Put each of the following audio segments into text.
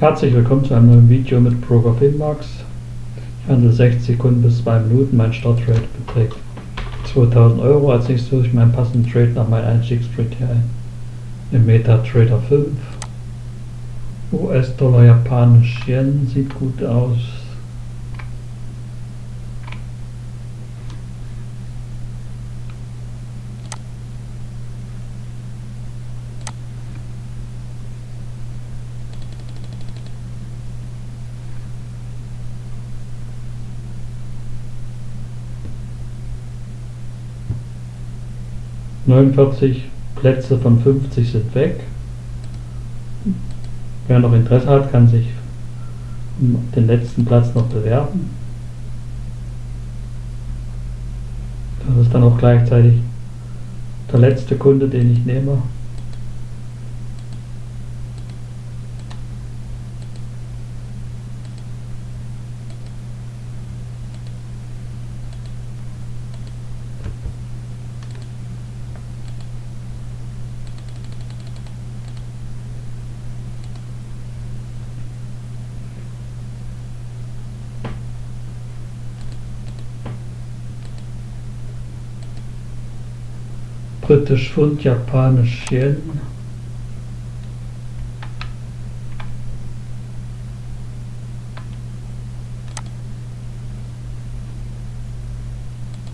Herzlich willkommen zu einem neuen Video mit Broker Finmax. Ich handle 60 Sekunden bis 2 Minuten. Mein Startrate beträgt 2000 Euro. Als nächstes suche ich meinen passenden Trade nach meinem Einstiegstrade hier ein. Im MetaTrader 5. US-Dollar, Japanisch Yen sieht gut aus. 49 Plätze von 50 sind weg. Wer noch Interesse hat, kann sich den letzten Platz noch bewerben. Das ist dann auch gleichzeitig der letzte Kunde, den ich nehme. Britisch Pfund, Japanisch Yen.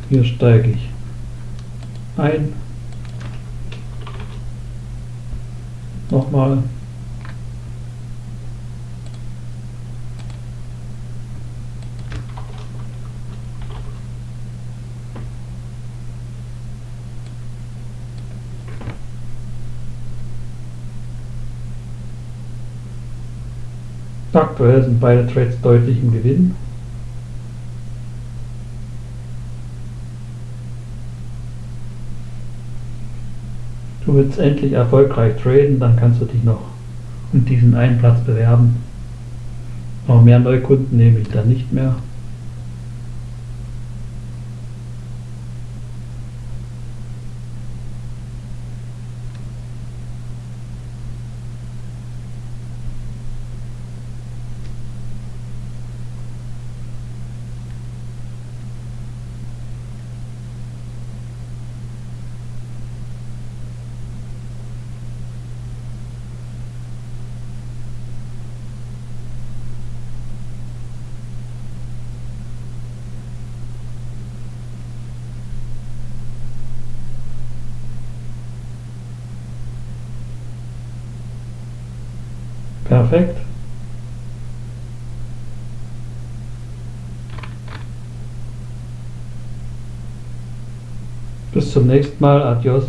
Hier steige ich ein. Nochmal Aktuell sind beide Trades deutlich im Gewinn. Du willst endlich erfolgreich traden, dann kannst du dich noch um diesen einen Platz bewerben. Aber mehr Neukunden nehme ich dann nicht mehr. Perfekt. Bis zum nächsten Mal. Adios.